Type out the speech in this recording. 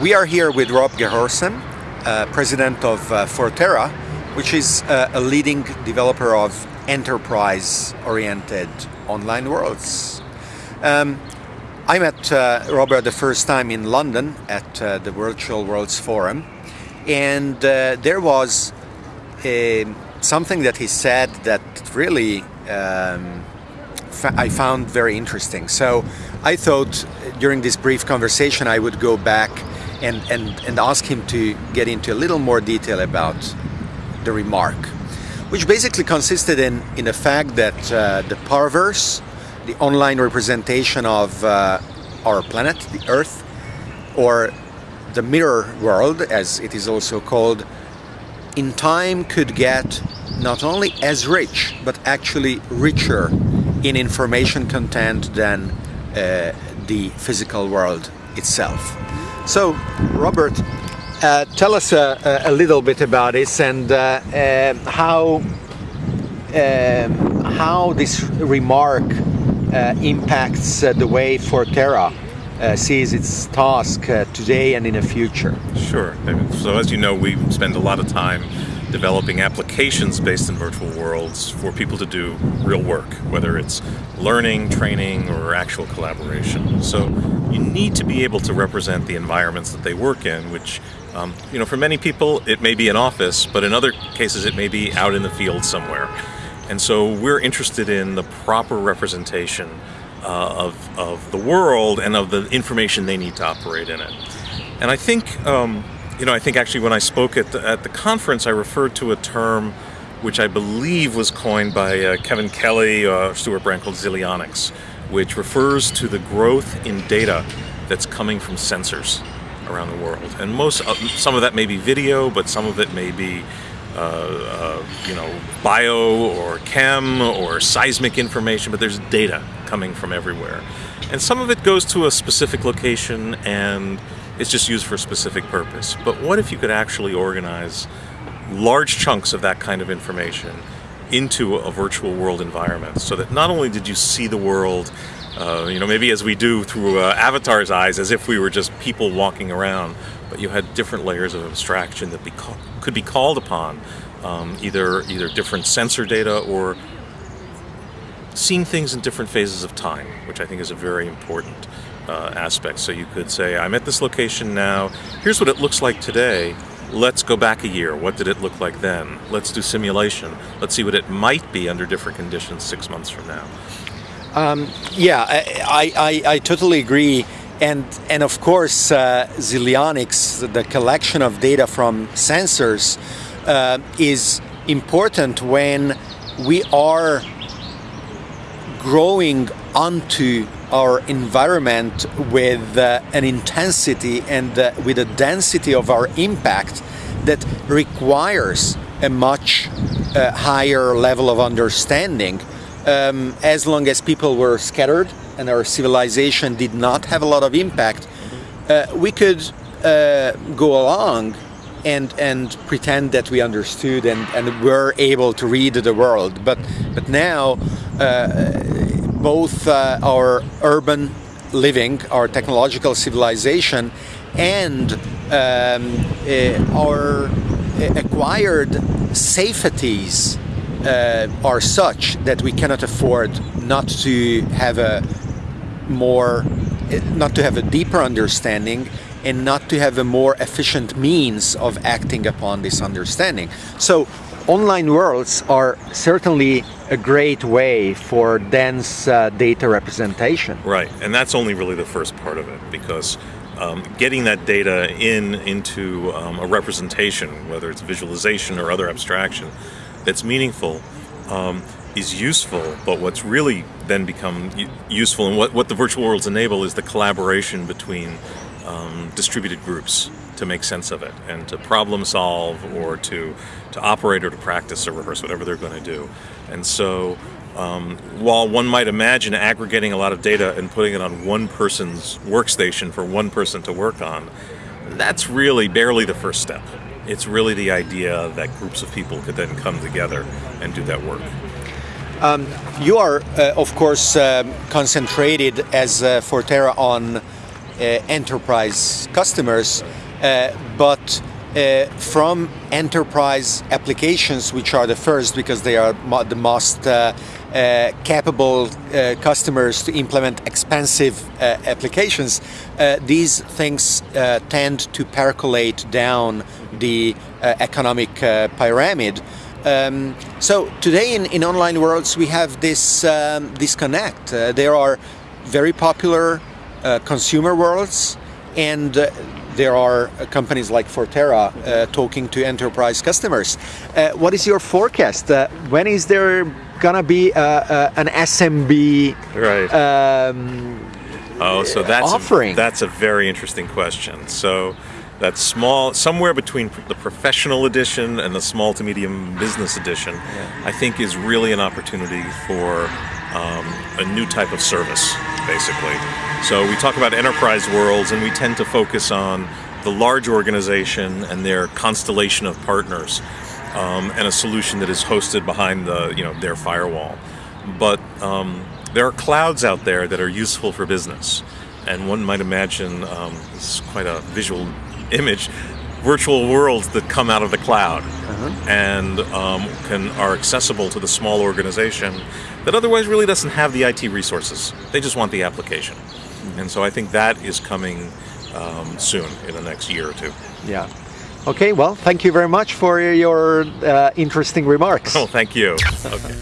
We are here with Rob Gehorsam, uh, president of uh, Forterra, which is uh, a leading developer of enterprise-oriented online worlds. Um, I met uh, Robert the first time in London at uh, the Virtual Worlds Forum, and uh, there was a, something that he said that really um, I found very interesting. So I thought during this brief conversation I would go back and, and, and ask him to get into a little more detail about the remark, which basically consisted in, in the fact that uh, the Parverse, the online representation of uh, our planet, the Earth, or the mirror world, as it is also called, in time could get not only as rich, but actually richer in information content than uh, the physical world itself. So, Robert, uh, tell us uh, a little bit about this and uh, um, how um, how this remark uh, impacts uh, the way Forterra uh, sees its task today and in the future. Sure. So as you know, we spend a lot of time developing applications based in virtual worlds for people to do real work, whether it's learning, training, or actual collaboration. So you need to be able to represent the environments that they work in, which, um, you know, for many people it may be an office, but in other cases it may be out in the field somewhere. And so we're interested in the proper representation uh, of, of the world and of the information they need to operate in it. And I think um, you know, I think actually when I spoke at the, at the conference, I referred to a term which I believe was coined by uh, Kevin Kelly, uh, Brand called Zillionics, which refers to the growth in data that's coming from sensors around the world. And most, uh, some of that may be video, but some of it may be, uh, uh, you know, bio or chem or seismic information, but there's data coming from everywhere. And some of it goes to a specific location and it's just used for a specific purpose. But what if you could actually organize large chunks of that kind of information into a virtual world environment so that not only did you see the world, uh, you know, maybe as we do through uh, Avatar's eyes, as if we were just people walking around, but you had different layers of abstraction that be could be called upon, um, either either different sensor data or seeing things in different phases of time, which I think is a very important uh, aspect. So you could say, I'm at this location now, here's what it looks like today, let's go back a year. What did it look like then? Let's do simulation. Let's see what it might be under different conditions six months from now. Um, yeah, I, I, I, totally agree. And, and of course, uh, Zillionics, the collection of data from sensors, uh, is important when we are growing onto our environment with uh, an intensity and uh, with a density of our impact that requires a much uh, higher level of understanding. Um, as long as people were scattered and our civilization did not have a lot of impact uh, we could uh, go along and and pretend that we understood and, and were able to read the world. But but now both uh, our urban living, our technological civilization, and um, uh, our uh, acquired safeties uh, are such that we cannot afford not to have a more, not to have a deeper understanding and not to have a more efficient means of acting upon this understanding. So online worlds are certainly a great way for dense uh, data representation. Right, and that's only really the first part of it because um, getting that data in into um, a representation, whether it's visualization or other abstraction, that's meaningful um, is useful, but what's really then become useful and what, what the virtual worlds enable is the collaboration between um, distributed groups to make sense of it and to problem solve or to, to operate or to practice or rehearse, whatever they're going to do. And so um, while one might imagine aggregating a lot of data and putting it on one person's workstation for one person to work on, that's really barely the first step. It's really the idea that groups of people could then come together and do that work. Um, you are, uh, of course, um, concentrated as uh, Forterra on uh, enterprise customers, uh, but uh, from enterprise applications, which are the first because they are the most uh, uh, capable uh, customers to implement expensive uh, applications, these things tend to percolate down the economic pyramid. Um, so today in, in online worlds we have this um, disconnect. Uh, there are very popular uh, consumer worlds and uh, there are companies like Forterra uh, talking to enterprise customers. Uh, what is your forecast? Uh, when is there gonna be an SMB right. Um, oh, so that's offering? A, that's a very interesting question. So that small, somewhere between the professional edition and the small to medium business edition, yeah. I think is really an opportunity for um, a new type of service, basically. So we talk about enterprise worlds and we tend to focus on the large organization and their constellation of partners um, and a solution that is hosted behind the, you know, their firewall. But um, there are clouds out there that are useful for business. And one might imagine, um, this is quite a visual image virtual worlds that come out of the cloud uh-huh. and um, can are accessible to the small organization that otherwise really doesn't have the IT resources. They just want the application. And so I think that is coming um, soon in the next year or two. Yeah. Okay, well, thank you very much for your uh, interesting remarks. Oh, thank you. Okay.